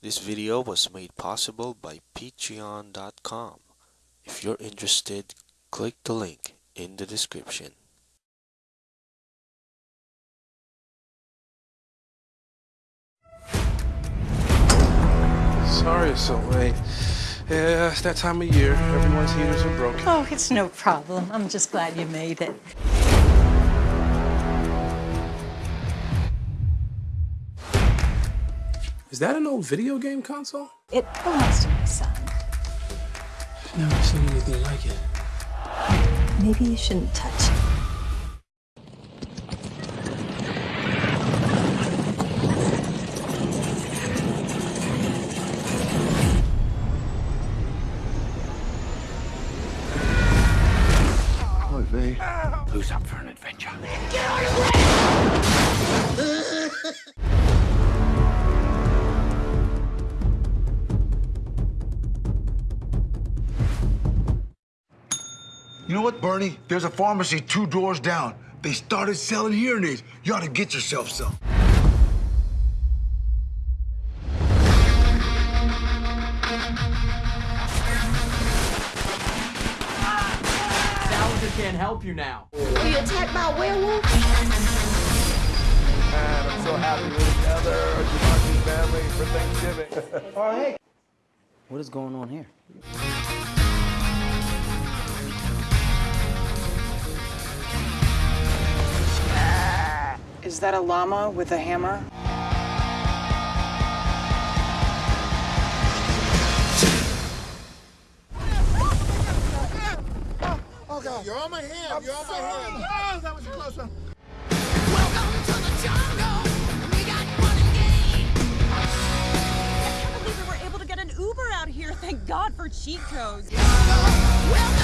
This video was made possible by patreon.com. If you're interested, click the link in the description. Sorry it's so late. Yeah, it's that time of year. Everyone's heaters are broken. Oh, it's no problem. I'm just glad you made it. Is that an old video game console? It belongs to my son. I've never seen anything like it. Maybe you shouldn't touch it. Hi, V. Who's up for an adventure? You know what, Bernie? There's a pharmacy two doors down. They started selling hearing aids. You ought to get yourself some. Sallinger can't help you now. Were you attacked by a werewolf? And I'm so happy we're together. Jumanji's family for Thanksgiving. What is going on here? Is that a llama with a hammer? Oh, You're on my hand. You're on my hand. Oh, that was close one. Welcome to the jungle. We got one game. I can't believe we were able to get an Uber out here. Thank God for cheat codes. Oh my God! What?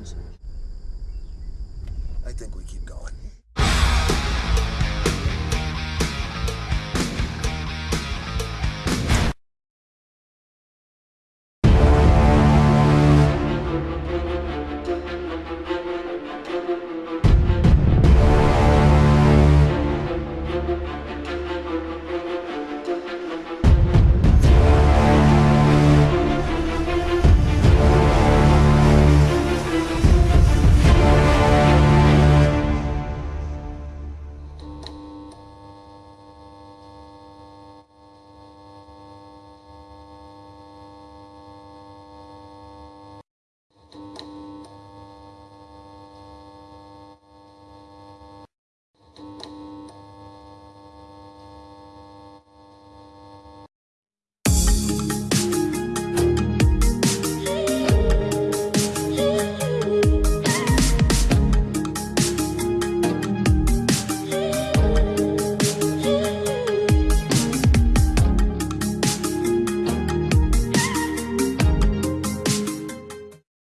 Fridge. I think we keep going.